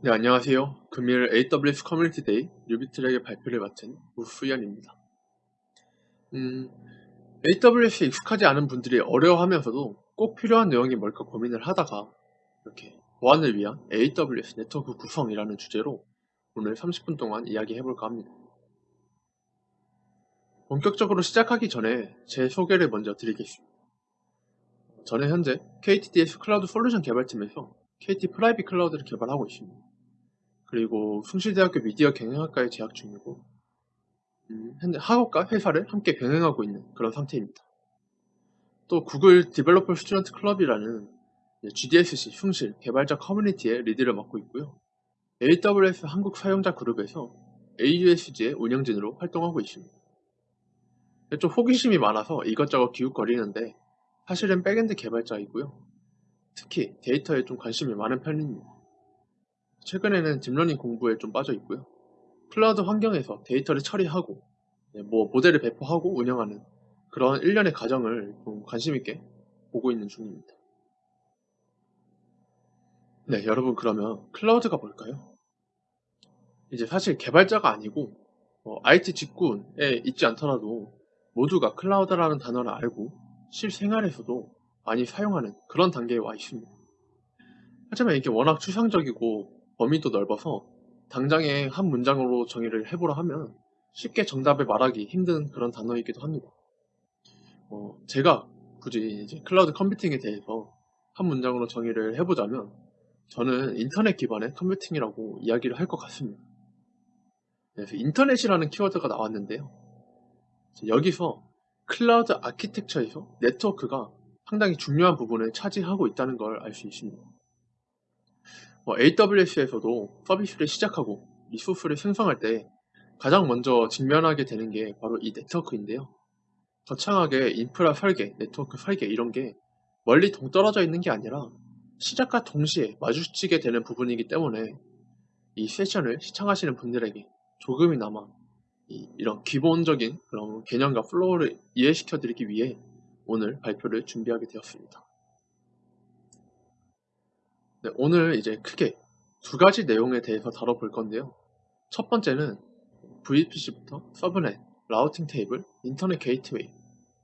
네, 안녕하세요. 금일 AWS Community Day Newbie Track의 발표를 맡은 우수연입니다. 음, AWS에 익숙하지 않은 분들이 어려워하면서도 꼭 필요한 내용이 뭘까 고민을 하다가 이렇게 보안을 위한 AWS 네트워크 구성이라는 주제로 오늘 30분 동안 이야기해볼까 합니다. 본격적으로 시작하기 전에 제 소개를 먼저 드리겠습니다. 저는 현재 KTDS 클라우드 솔루션 개발팀에서 KT private 클라우드를 개발하고 있습니다. 그리고 숭실대학교 미디어 경영학과에 재학 중이고 음, 학업과 회사를 함께 병행하고 있는 그런 상태입니다. 또 Google Developer Student Club이라는 GDSC 숭실 개발자 커뮤니티의 lead를 맡고 있고요. AWS 한국 사용자 그룹에서 AUSG의 운영진으로 활동하고 있습니다. 좀 호기심이 많아서 이것저것 기웃거리는데 사실은 backend 개발자이고요. 특히 데이터에 좀 관심이 많은 편입니다. 최근에는 딥러닝 공부에 좀 빠져 있고요. 클라우드 환경에서 데이터를 처리하고 네, 뭐 모델을 배포하고 운영하는 그런 일련의 과정을 좀 관심 있게 보고 있는 중입니다. 네, 여러분 그러면 클라우드가 뭘까요? 이제 사실 개발자가 아니고 어, IT 직군에 있지 않더라도 모두가 클라우드라는 단어를 알고 실생활에서도 많이 사용하는 그런 단계에 와 있습니다. 하지만 이게 워낙 추상적이고 범위도 넓어서 당장에 한 문장으로 정의를 해보라 하면 쉽게 정답을 말하기 힘든 그런 단어이기도 합니다. 어, 제가 굳이 이제 클라우드 컴퓨팅에 대해서 한 문장으로 정의를 해보자면 저는 인터넷 기반의 컴퓨팅이라고 이야기를 할 것 같습니다. 그래서 인터넷이라는 키워드가 나왔는데요. 여기서 클라우드 아키텍처에서 네트워크가 상당히 중요한 부분을 차지하고 있다는 걸 알 수 있습니다. 뭐 AWS에서도 서비스를 시작하고 resource를 생성할 때 가장 먼저 직면하게 되는 게 바로 이 네트워크인데요. 거창하게 인프라 설계, 네트워크 설계 이런 게 멀리 동떨어져 있는 게 아니라 시작과 동시에 마주치게 되는 부분이기 때문에 이 세션을 시청하시는 분들에게 조금이나마 이, 런 기본적인 그런 개념과 flow를 이해시켜 드리기 위해 오늘 발표를 준비하게 되었습니다. 네, 오늘 이제 크게 두 가지 내용에 대해서 다뤄볼 건데요. 첫 번째는 VPC부터 subnet, routing table, internet gateway,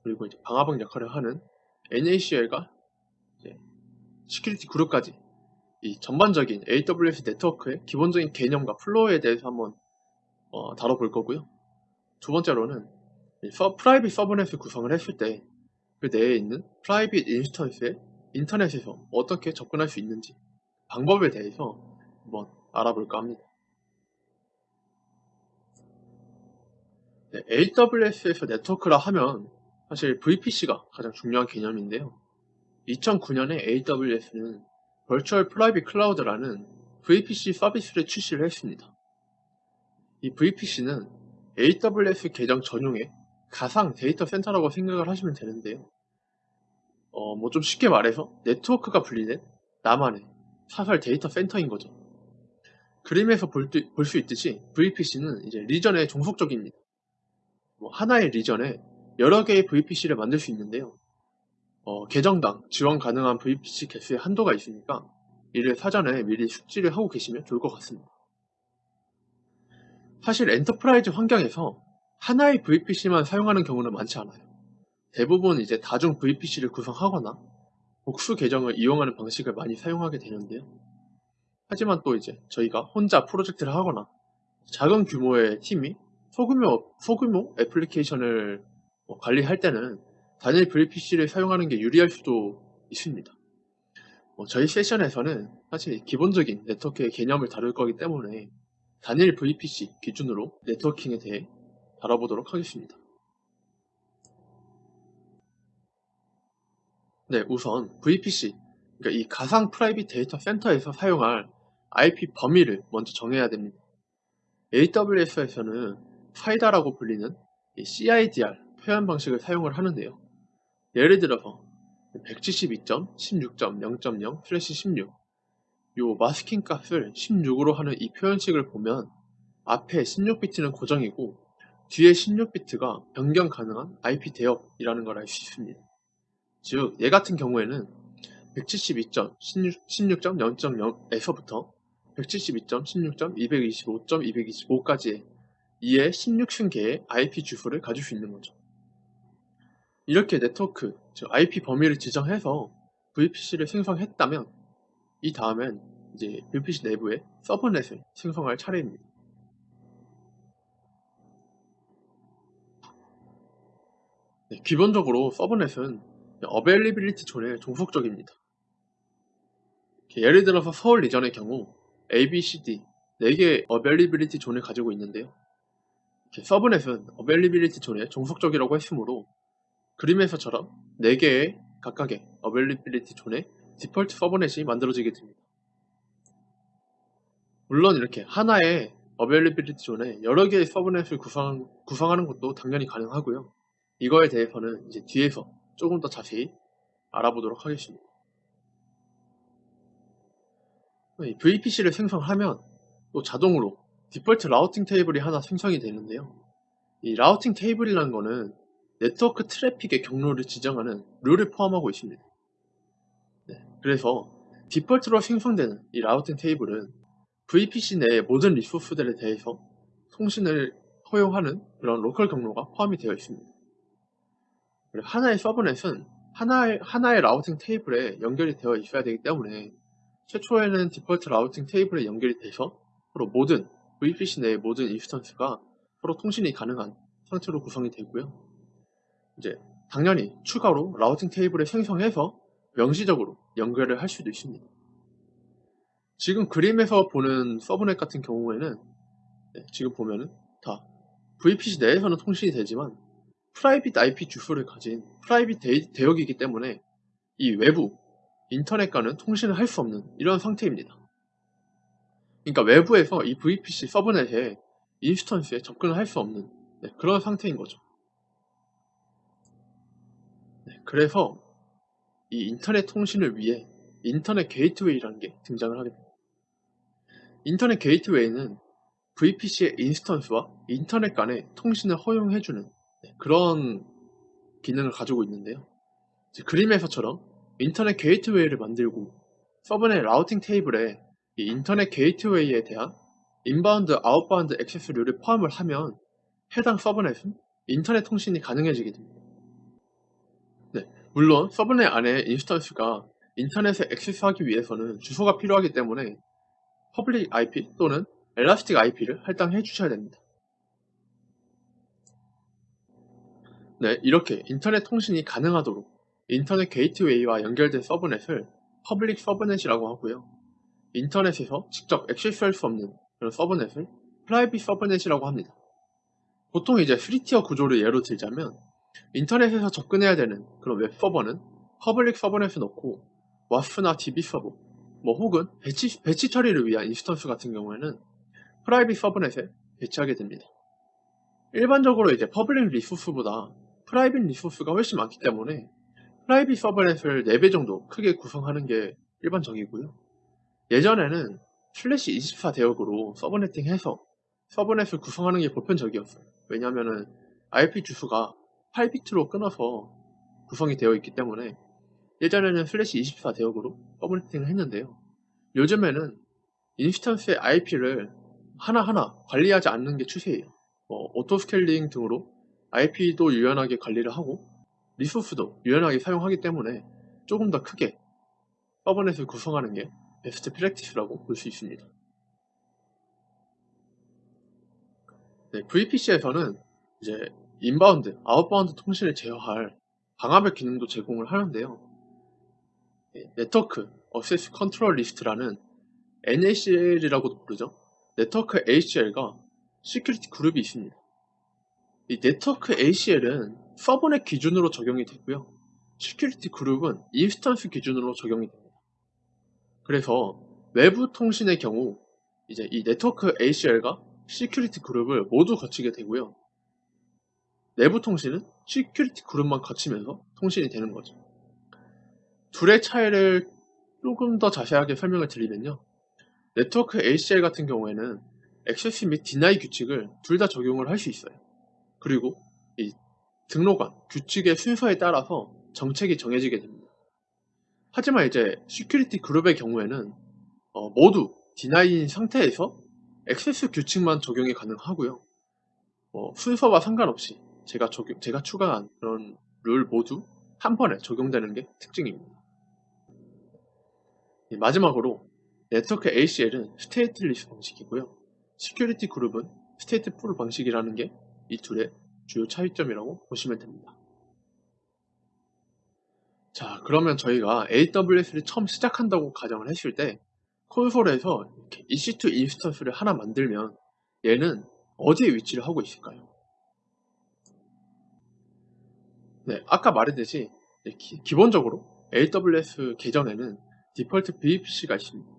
그리고 이제 방화벽 역할을 하는 NACL과 security group까지 이 전반적인 AWS 네트워크의 기본적인 개념과 flow에 대해서 한번 어, 다뤄볼 거고요. 두 번째로는 서, private subnet을 구성을 했을 때 그 내에 있는 private instance에 인터넷에서 어떻게 접근할 수 있는지 방법에 대해서 한번 알아볼까 합니다. 네, AWS에서 네트워크라 하면 사실 VPC가 가장 중요한 개념인데요. 2009년에 AWS는 Virtual Private Cloud라는 VPC 서비스를 출시를 했습니다. 이 VPC는 AWS 계정 전용의 가상 데이터 센터라고 생각을 하시면 되는데요. 어, 뭐 좀 쉽게 말해서 네트워크가 분리된 나만의 사설 데이터 센터인 거죠. 그림에서 볼 수 있듯이 VPC는 이제 region에 종속적입니다. 뭐 하나의 region에 여러 개의 VPC를 만들 수 있는데요. 어, 계정당 지원 가능한 VPC 개수의 한도가 있으니까 이를 사전에 미리 숙지를 하고 계시면 좋을 것 같습니다. 사실 enterprise 환경에서 하나의 VPC만 사용하는 경우는 많지 않아요. 대부분 이제 다중 VPC를 구성하거나 복수 계정을 이용하는 방식을 많이 사용하게 되는데요. 하지만 또 이제 저희가 혼자 프로젝트를 하거나 작은 규모의 팀이 소규모, 소규모 애플리케이션을 뭐 관리할 때는 단일 VPC를 사용하는 게 유리할 수도 있습니다. 뭐 저희 세션에서는 사실 기본적인 네트워크의 개념을 다룰 거기 때문에 단일 VPC 기준으로 네트워킹에 대해 다뤄보도록 하겠습니다. 네, 우선 VPC, 그러니까 이 가상 private 데이터 센터에서 사용할 IP 범위를 먼저 정해야 됩니다. AWS에서는 사이다라고 불리는 CIDR 표현 방식을 사용을 하는데요. 예를 들어서 172.16.0.0/16 요 masking 값을 16으로 하는 이 표현식을 보면 앞에 16비트는 고정이고 뒤에 16비트가 변경 가능한 IP 대역이라는 걸 알 수 있습니다. 즉, 얘 같은 경우에는 172.16.0.0에서부터 172.16. 225.225까지의 2의 16층계의 IP 주소를 가질 수 있는 거죠. 이렇게 네트워크, 즉 IP 범위를 지정해서 VPC를 생성했다면 이 다음엔 이제 VPC 내부에 서브넷을 생성할 차례입니다. 네, 기본적으로 subnet은 availability zone에 종속적입니다. 예를 들어서 서울 region의 경우 A, B, C, D 4개의 availability zone을 가지고 있는데요. subnet은 availability zone에 종속적이라고 했으므로 그림에서처럼 4개의 각각의 availability zone에 default subnet이 만들어지게 됩니다. 물론 이렇게 하나의 availability zone에 여러 개의 subnet을 구성, 구성하는 것도 당연히 가능하고요. 이거에 대해서는 이제 뒤에서 조금 더 자세히 알아보도록 하겠습니다. VPC를 생성하면 또 자동으로 default routing table이 하나 생성이 되는데요. 이 routing table이라는 거는 네트워크 트래픽의 경로를 지정하는 룰을 포함하고 있습니다. 네, 그래서 default로 생성되는 이 routing table은 VPC 내의 모든 resource들에 대해서 통신을 허용하는 그런 local 경로가 포함이 되어 있습니다. 하나의 subnet은 하나의, 하나의 routing table에 연결이 되어 있어야 되기 때문에 최초에는 default routing table에 연결이 돼서 서로 모든 VPC 내의 모든 instance가 서로 통신이 가능한 상태로 구성이 되고요. 이제 당연히 추가로 routing table을 생성해서 명시적으로 연결을 할 수도 있습니다. 지금 그림에서 보는 subnet 같은 경우에는 네, 지금 보면은 다 VPC 내에서는 통신이 되지만 private IP 주소를 가진 private 대역이기 때문에 이 외부 인터넷과는 통신을 할 수 없는 이런 상태입니다. 그러니까 외부에서 이 VPC subnet에 instance에 접근을 할 수 없는 네, 그런 상태인 거죠. 네, 그래서 이 인터넷 통신을 위해 인터넷 게이트웨이라는 게 등장을 하게 됩니다. 인터넷 게이트웨이는 VPC의 인스턴스와 인터넷 간의 통신을 허용해주는 네, 그런 기능을 가지고 있는데요. 그림에서처럼 인터넷 게이트웨이를 만들고 subnet routing table에 이 인터넷 게이트웨이에 대한 inbound, outbound access rule을 포함을 하면 해당 subnet은 인터넷 통신이 가능해지게 됩니다. 네, 물론 subnet 안에 instance가 인터넷에 액세스하기 위해서는 주소가 필요하기 때문에 public IP 또는 elastic IP를 할당해 주셔야 됩니다. 네, 이렇게 인터넷 통신이 가능하도록 인터넷 게이트웨이와 연결된 subnet을 public subnet이라고 하고요. 인터넷에서 직접 액세스할 수 없는 그런 subnet을 private subnet이라고 합니다. 보통 이제 3 tier 구조를 예로 들자면 인터넷에서 접근해야 되는 그런 웹 서버는 public subnet을 넣고 WAS나 DB 서버 뭐 혹은 batch, batch 처리를 위한 instance 같은 경우에는 private subnet에 배치하게 됩니다. 일반적으로 이제 public resource보다 private resource가 훨씬 많기 때문에 private subnet을 4배 정도 크게 구성하는 게 일반적이고요. 예전에는 slash 24 대역으로 subnetting 해서 subnet을 구성하는 게 보편적이었어요. 왜냐하면 IP 주소가 8비트로 끊어서 구성이 되어 있기 때문에 예전에는 slash 24 대역으로 subnetting을 했는데요. 요즘에는 instance의 IP를 하나하나 관리하지 않는 게 추세예요. 뭐 auto scaling 등으로 IP도 유연하게 관리를 하고 resource도 유연하게 사용하기 때문에 조금 더 크게 subnet을 구성하는 게 best practice라고 볼 수 있습니다. 네, VPC에서는 이제 inbound, outbound 통신을 제어할 방화벽 기능도 제공을 하는데요. 네, network access control list라는 NACL이라고도 부르죠. 네트워크 ACL과 security group이 있습니다. 이 네트워크 ACL은 subnet 기준으로 적용이 되고요. security group은 instance 기준으로 적용이 됩니다. 그래서 외부 통신의 경우 이제 이 네트워크 ACL과 security group을 모두 거치게 되고요. 내부 통신은 security group만 거치면서 통신이 되는 거죠. 둘의 차이를 조금 더 자세하게 설명을 드리면요. 네트워크 ACL 같은 경우에는 access 및 deny 규칙을 둘 다 적용을 할 수 있어요. 그리고 이 등록한, 규칙의 순서에 따라서 정책이 정해지게 됩니다. 하지만 이제 security group의 경우에는 어, 모두 deny인 상태에서 access 규칙만 적용이 가능하고요. 뭐 순서와 상관없이 제가 적용, 제가 추가한 그런 룰 모두 한 번에 적용되는 게 특징입니다. 예, 마지막으로 네트워크 ACL은 stateless 방식이고요. security group은 stateful 방식이라는 게 이 둘의 주요 차이점이라고 보시면 됩니다. 자, 그러면 저희가 AWS를 처음 시작한다고 가정을 했을 때 콘솔에서 EC2 instance를 하나 만들면 얘는 어디에 위치를 하고 있을까요? 네, 아까 말했듯이 기, 본적으로 AWS 계정에는 default VPC가 있습니다.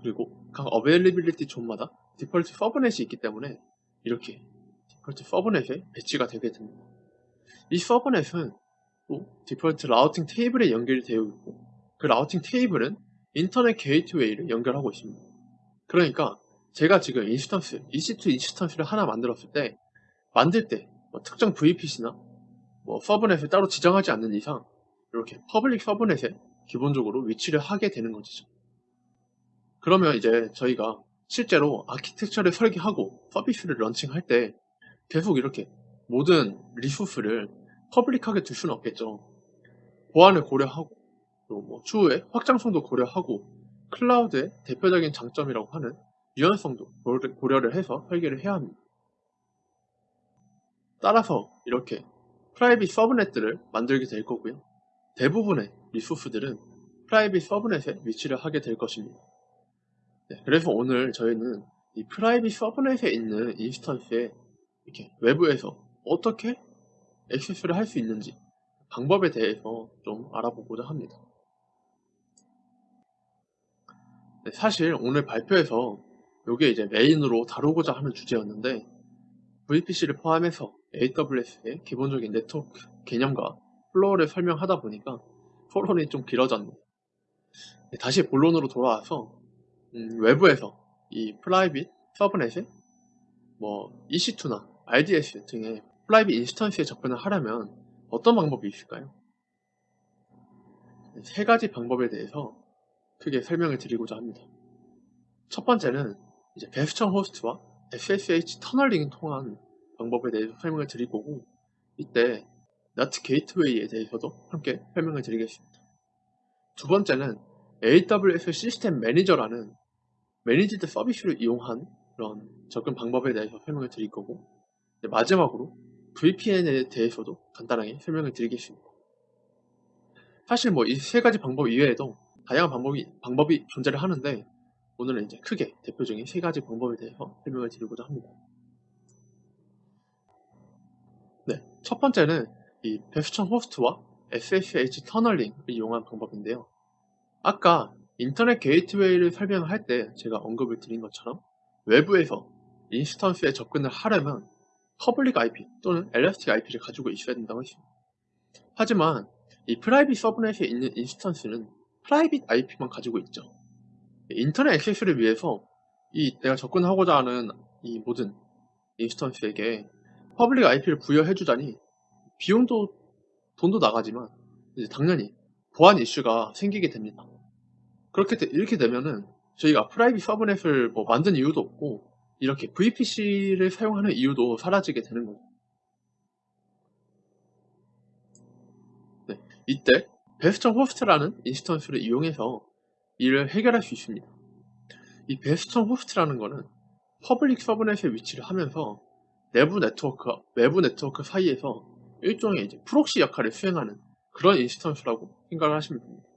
그리고 각 availability zone마다 default subnet이 있기 때문에 이렇게 default subnet에 배치가 되게 됩니다. 이 subnet은 또 default routing table에 연결이 되어 있고 그 routing table은 인터넷 게이트웨이를 연결하고 있습니다. 그러니까 제가 지금 인스턴스, EC2 인스턴스를 하나 만들었을 때 만들 때 뭐 특정 VPC나 뭐 subnet을 따로 지정하지 않는 이상 이렇게 public subnet에 기본적으로 위치를 하게 되는 것이죠. 그러면 이제 저희가 실제로 아키텍처를 설계하고 서비스를 launching할 때 계속 이렇게 모든 resource를 public하게 둘 수는 없겠죠. 보안을 고려하고 또 뭐 추후에 확장성도 고려하고 클라우드의 대표적인 장점이라고 하는 유연성도 고려를 해서 설계를 해야 합니다. 따라서 이렇게 private subnet들을 만들게 될 거고요. 대부분의 resource들은 private subnet에 위치를 하게 될 것입니다. 네, 그래서 오늘 저희는 이 private subnet에 있는 instance에 이렇게 외부에서 어떻게 access를 할 수 있는지 방법에 대해서 좀 알아보고자 합니다. 네, 사실 오늘 발표에서 이게 이제 메인으로 다루고자 하는 주제였는데 VPC를 포함해서 AWS의 기본적인 네트워크 개념과 flow를 설명하다 보니까 서론이 좀 길어졌네요. 네, 다시 본론으로 돌아와서 음, 외부에서 이 private subnet에 뭐 EC2나 RDS 등의 private instance에 접근을 하려면 어떤 방법이 있을까요? 세 가지 방법에 대해서 크게 설명을 드리고자 합니다. 첫 번째는 이제 베스천 호스트와 SSH 터널링을 통한 방법에 대해서 설명을 드릴 거고 이때 NAT 게이트웨이에 대해서도 함께 설명을 드리겠습니다. 두 번째는 AWS System Manager라는 managed 서비스를 이용한 그런 접근 방법에 대해서 설명을 드릴 거고 마지막으로 VPN에 대해서도 간단하게 설명을 드리겠습니다. 사실 뭐 이 세 가지 방법 이외에도 다양한 방법이, 방법이 존재를 하는데 오늘은 이제 크게 대표적인 세 가지 방법에 대해서 설명을 드리고자 합니다. 네, 첫 번째는 이 베스천 호스트와 SSH 터널링을 이용한 방법인데요. 아까 인터넷 게이트웨이를 설명할 때 제가 언급을 드린 것처럼 외부에서 instance에 접근을 하려면 public IP 또는 elastic IP를 가지고 있어야 된다고 했습니다. 하지만 이 프라이빗 서브넷에 있는 인스턴스는 프라이빗 IP만 가지고 있죠. 인터넷 액세스를 위해서 이 내가 접근하고자 하는 이 모든 인스턴스에게 퍼블릭 IP를 부여해주자니 비용도 돈도 나가지만 이제 당연히 보안 이슈가 생기게 됩니다. 그렇게 되, 이렇게 되면은 저희가 private subnet을 뭐 만든 이유도 없고 이렇게 VPC를 사용하는 이유도 사라지게 되는 거죠. 네, 이때 bastion 호스트라는 instance를 이용해서 이를 해결할 수 있습니다. 이 bastion 호스트라는 것은 public subnet에 위치를 하면서 내부 네트워크, 외부 네트워크 사이에서 일종의 이제 proxy 역할을 수행하는 그런 instance라고 생각을 하시면 됩니다.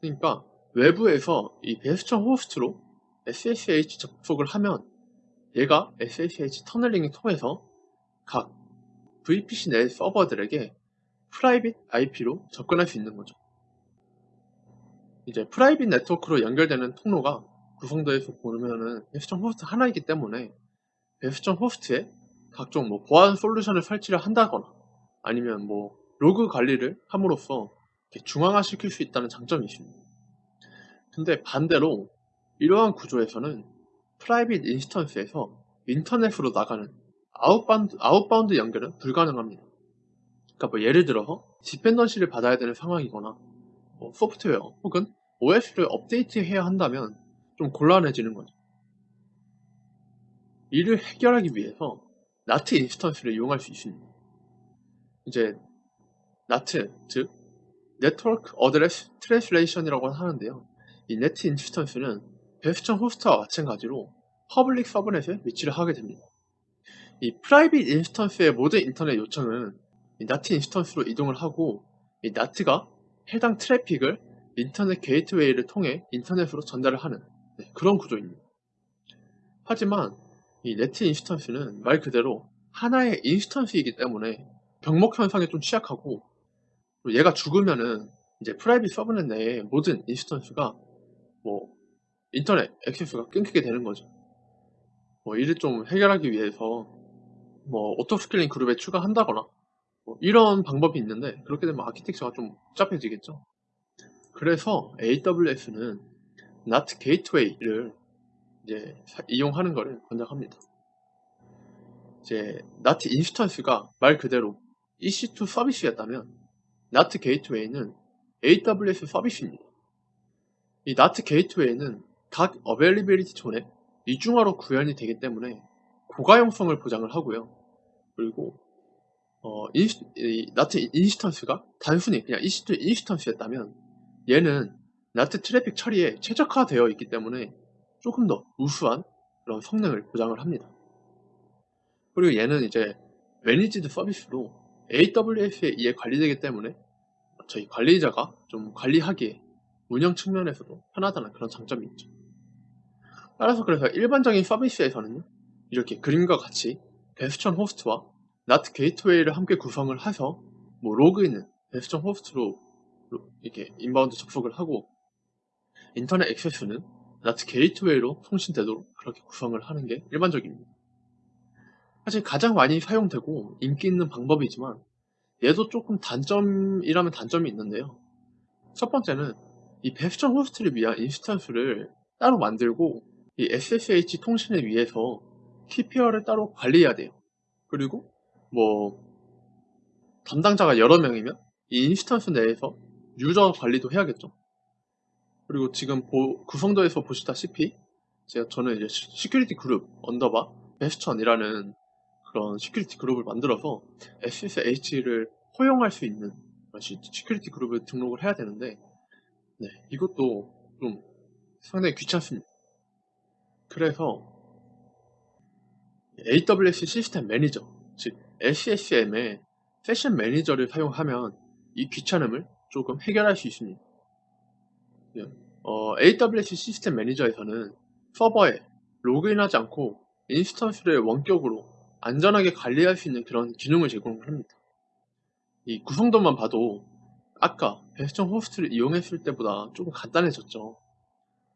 그러니까 외부에서 이 bastion 호스트로 SSH 접속을 하면 얘가 SSH 터널링을 통해서 각 VPC 내 서버들에게 private IP로 접근할 수 있는 거죠. 이제 private 네트워크로 연결되는 통로가 구성도에서 보면은 bastion 호스트 하나이기 때문에 bastion 호스트에 각종 뭐 보안 솔루션을 설치를 한다거나 아니면 뭐 로그 관리를 함으로써 중앙화시킬 수 있다는 장점이 있습니다. 근데 반대로 이러한 구조에서는 private instance에서 인터넷으로 나가는 outbound, outbound 연결은 불가능합니다. 그러니까 뭐 예를 들어서 dependency를 받아야 되는 상황이거나 뭐 소프트웨어 혹은 OS를 업데이트해야 한다면 좀 곤란해지는 거죠. 이를 해결하기 위해서 NAT instance를 이용할 수 있습니다. 이제 NAT, 즉 network address translation이라고 하는데요. 이 NAT instance는 bastion 호스트와 마찬가지로 public subnet에 위치를 하게 됩니다. 이 private instance의 모든 인터넷 요청은 이 NAT instance로 이동을 하고 이 NAT가 해당 트래픽을 인터넷 게이트웨이를 통해 인터넷으로 전달을 하는 네, 그런 구조입니다. 하지만 이 NAT instance는 말 그대로 하나의 instance이기 때문에 병목 현상에 좀 취약하고 얘가 죽으면은 이제 private subnet 내에 모든 instance가 뭐 인터넷 액세스가 끊기게 되는 거죠. 뭐 이를 좀 해결하기 위해서 뭐 auto scaling 그룹에 추가한다거나 뭐 이런 방법이 있는데 그렇게 되면 아키텍처가 좀 복잡해지겠죠. 그래서 AWS는 NAT 게이트웨이를 이제 이용하는 것을 권장합니다. 이제 NAT 인스턴스가 말 그대로 EC2 서비스였다면 NAT 게이트웨이는 AWS 서비스입니다. 이 NAT 게이트웨이는 각 availability zone에 이중화로 구현이 되기 때문에 고가용성을 보장을 하고요. 그리고 어, 인시, 이, NAT instance가 단순히 그냥 EC2 instance였다면 얘는 NAT 트래픽 처리에 최적화되어 있기 때문에 조금 더 우수한 그런 성능을 보장을 합니다. 그리고 얘는 이제 managed 서비스로 AWS에 의해 관리되기 때문에 저희 관리자가 좀 관리하기에 운영 측면에서도 편하다는 그런 장점이 있죠. 따라서 그래서 일반적인 서비스에서는 이렇게 그림과 같이 bastion 호스트와 NAT 게이트웨이를 함께 구성을 해서 뭐 로그인은 bastion 호스트로 이렇게 inbound 접속을 하고 인터넷 액세스는 NAT 게이트웨이로 통신되도록 그렇게 구성을 하는 게 일반적입니다. 사실 가장 많이 사용되고 인기 있는 방법이지만 얘도 조금 단점이라면 단점이 있는데요. 첫 번째는 이 bastion 호스트를 위한 instance를 따로 만들고 이 SSH 통신을 위해서 key pair를 따로 관리해야 돼요. 그리고 뭐 담당자가 여러 명이면 이 instance 내에서 user 관리도 해야겠죠. 그리고 지금 보, 구성도에서 보시다시피 제가 저는 이제 security group underbar bastion이라는 그런 security 그룹을 만들어서 SSH를 허용할 수 있는 security 그룹을 등록을 해야 되는데 네, 이것도 좀 상당히 귀찮습니다. 그래서 AWS System Manager, 즉 SSM의 Session Manager를 사용하면 이 귀찮음을 조금 해결할 수 있습니다. 네, 어, AWS System Manager에서는 서버에 로그인하지 않고 instance를 원격으로 안전하게 관리할 수 있는 그런 기능을 제공을 합니다. 이 구성도만 봐도 아까 bastion host를 이용했을 때보다 조금 간단해졌죠.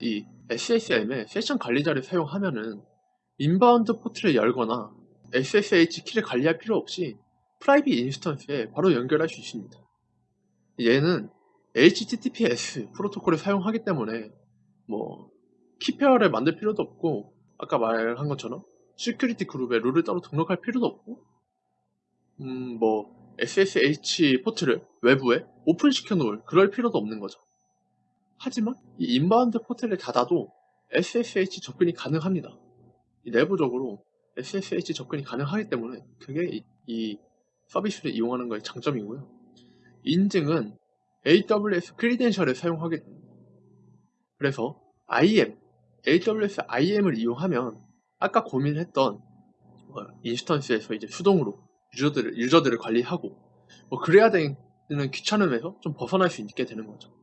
이 SSM의 session 관리자를 사용하면은 inbound 포트를 열거나 SSH 키를 관리할 필요 없이 private instance에 바로 연결할 수 있습니다. 얘는 HTTPS 프로토콜을 사용하기 때문에 뭐 key pair를 만들 필요도 없고 아까 말한 것처럼 security group에 룰을 따로 등록할 필요도 없고 음 뭐 SSH 포트를 외부에 오픈시켜 놓을 그럴 필요도 없는 거죠. 하지만 이 inbound 포트를 닫아도 SSH 접근이 가능합니다. 내부적으로 SSH 접근이 가능하기 때문에 그게 이, 이 서비스를 이용하는 거의 장점이고요. 인증은 AWS credential을 사용하게 됩니다. 그래서 IAM, AWS IAM을 이용하면 아까 고민했던 뭐 instance에서 이제 수동으로 user들을, user들을 관리하고 뭐 그래야 되는 귀찮음에서 좀 벗어날 수 있게 되는 거죠.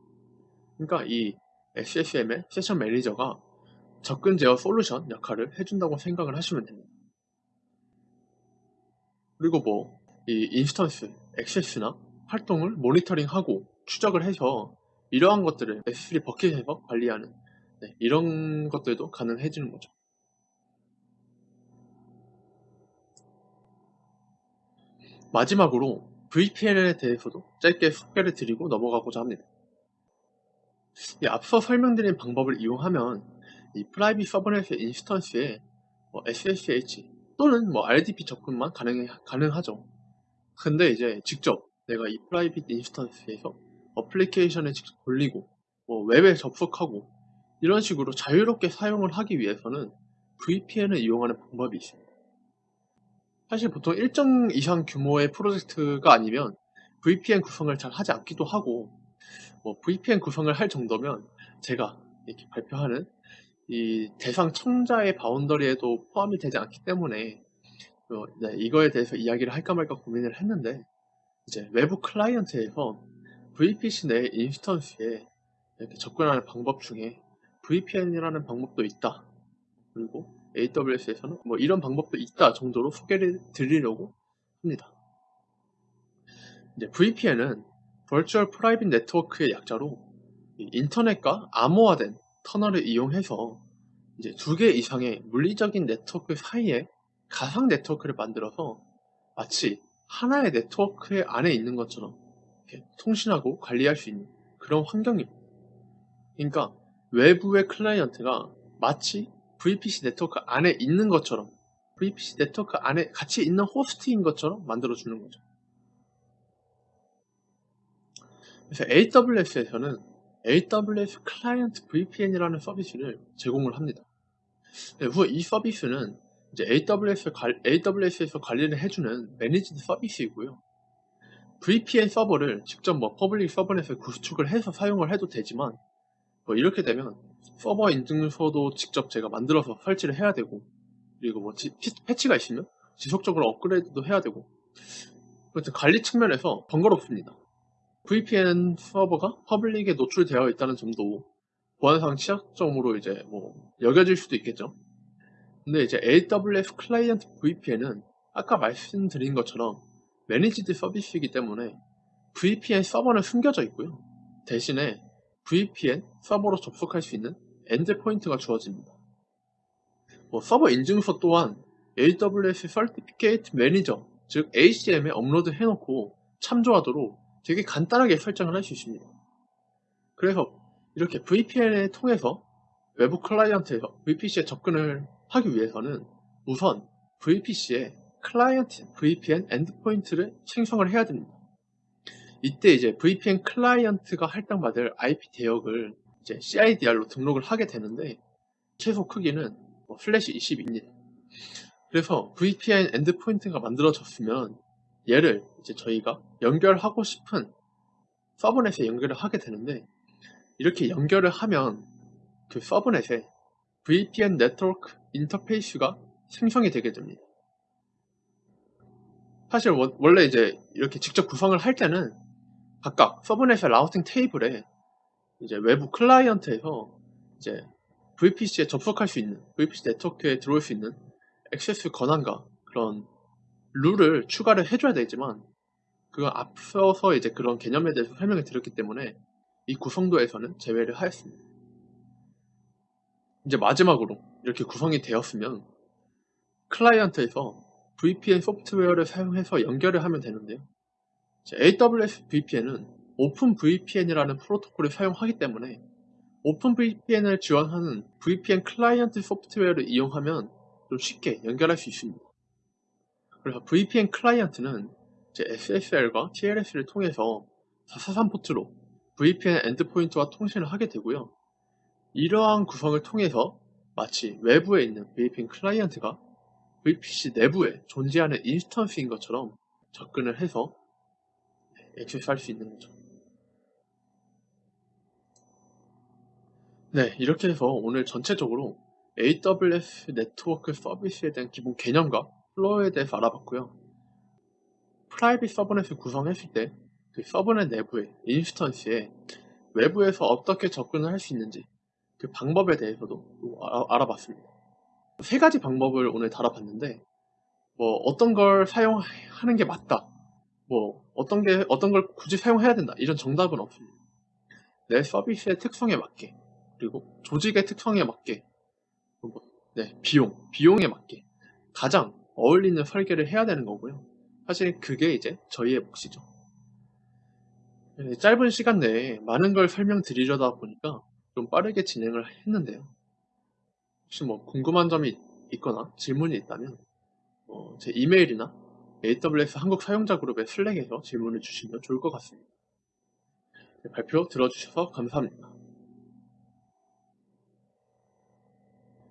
그러니까 이 SSM의 Session Manager가 접근 제어 솔루션 역할을 해준다고 생각을 하시면 됩니다. 그리고 뭐 이 instance, 액세스나 활동을 모니터링하고 추적을 해서 이러한 것들을 S3 bucket에서 관리하는 네, 이런 것들도 가능해지는 거죠. 마지막으로 VPN에 대해서도 짧게 소개를 드리고 넘어가고자 합니다. 앞서 설명드린 방법을 이용하면 이 private subnet의 instance에 뭐 SSH 또는 뭐 RDP 접근만 가능, 가능하죠. 근데 이제 직접 내가 이 private instance에서 어플리케이션을 직접 돌리고 뭐 웹에 접속하고 이런 식으로 자유롭게 사용을 하기 위해서는 VPN을 이용하는 방법이 있습니다. 사실 보통 일정 이상 규모의 프로젝트가 아니면 VPN 구성을 잘 하지 않기도 하고 뭐 VPN 구성을 할 정도면 제가 이렇게 발표하는 이 대상 청자의 boundary에도 포함이 되지 않기 때문에 어, 네, 이거에 대해서 이야기를 할까 말까 고민을 했는데 이제 외부 클라이언트에서 VPC 내 instance에 접근하는 방법 중에 VPN이라는 방법도 있다. 그리고 AWS에서는 뭐 이런 방법도 있다 정도로 소개를 드리려고 합니다. 이제 VPN은 Virtual Private Network의 약자로 인터넷과 암호화된 터널을 이용해서 이제 두 개 이상의 물리적인 네트워크 사이에 가상 네트워크를 만들어서 마치 하나의 네트워크 안에 있는 것처럼 통신하고 관리할 수 있는 그런 환경입니다. 그러니까 외부의 클라이언트가 마치 VPC 네트워크 안에 있는 것처럼 VPC 네트워크 안에 같이 있는 호스트인 것처럼 만들어주는 거죠. 그래서 AWS에서는 AWS Client VPN이라는 서비스를 제공을 합니다. 후 이 서비스는 이제 AWS AWS에서 관리를 해주는 managed 서비스이고요. VPN 서버를 직접 뭐 public subnet에 구축을 해서 사용을 해도 되지만 뭐 이렇게 되면 서버 인증서도 직접 제가 만들어서 설치를 해야 되고 그리고 뭐 지, 패치가 있으면 지속적으로 업그레이드도 해야 되고 관리 측면에서 번거롭습니다. VPN 서버가 public에 노출되어 있다는 점도 보안상 취약점으로 이제 뭐 여겨질 수도 있겠죠. 근데 이제 AWS Client VPN은 아까 말씀드린 것처럼 managed 서비스이기 때문에 VPN 서버는 숨겨져 있고요. 대신에 VPN 서버로 접속할 수 있는 endpoint가 주어집니다. 뭐 서버 인증서 또한 AWS Certificate Manager, 즉 ACM에 업로드 해놓고 참조하도록 되게 간단하게 설정을 할 수 있습니다. 그래서 이렇게 VPN을 통해서 외부 클라이언트에서 VPC에 접근을 하기 위해서는 우선 VPC에 Client VPN endpoint를 생성을 해야 됩니다. 이때 이제 VPN 클라이언트가 할당받을 IP 대역을 이제 CIDR로 등록을 하게 되는데 최소 크기는 뭐 슬래시 20입니다. 그래서 VPN endpoint가 만들어졌으면 얘를 이제 저희가 연결하고 싶은 subnet에 연결을 하게 되는데 이렇게 연결을 하면 그 subnet에 VPN 네트워크 인터페이스가 생성이 되게 됩니다. 사실 원래 이제 이렇게 직접 구성을 할 때는 각각 subnet의 routing table에 이제 외부 클라이언트에서 이제 VPC에 접속할 수 있는 VPC 네트워크에 들어올 수 있는 액세스 권한과 그런 룰을 추가를 해줘야 되지만 그건 앞서서 이제 그런 개념에 대해서 설명을 드렸기 때문에 이 구성도에서는 제외를 하였습니다. 이제 마지막으로 이렇게 구성이 되었으면 클라이언트에서 VPN 소프트웨어를 사용해서 연결을 하면 되는데요. AWS VPN은 OpenVPN이라는 프로토콜을 사용하기 때문에 OpenVPN을 지원하는 VPN 클라이언트 소프트웨어를 이용하면 좀 쉽게 연결할 수 있습니다. 그래서 VPN 클라이언트는 SSL과 TLS를 통해서 443 포트로 VPN endpoint와 통신을 하게 되고요. 이러한 구성을 통해서 마치 외부에 있는 VPN client가 VPC 내부에 존재하는 instance인 것처럼 접근을 해서 액세스할 수 있는 거죠. 네, 이렇게 해서 오늘 전체적으로 AWS 네트워크 서비스에 대한 기본 개념과 flow에 대해서 알아봤고요. private subnet을 구성했을 때 그 subnet 내부의 instance에 외부에서 어떻게 접근을 할 수 있는지 그 방법에 대해서도 알아, 봤습니다. 세 가지 방법을 오늘 다뤄봤는데 뭐 어떤 걸 사용하는 게 맞다 뭐 어떤 게 어떤 걸 굳이 사용해야 된다 이런 정답은 없습니다. 내 서비스의 특성에 맞게 그리고 조직의 특성에 맞게 네 비용 비용에 맞게 가장 어울리는 설계를 해야 되는 거고요. 사실 그게 이제 저희의 몫이죠. 네, 짧은 시간 내에 많은 걸 설명드리려다 보니까 좀 빠르게 진행을 했는데요. 혹시 뭐 궁금한 점이 있거나 질문이 있다면 뭐제 이메일이나 AWS 한국 사용자 그룹의 슬랙에서 질문을 주시면 좋을 것 같습니다. 네, 발표 들어주셔서 감사합니다.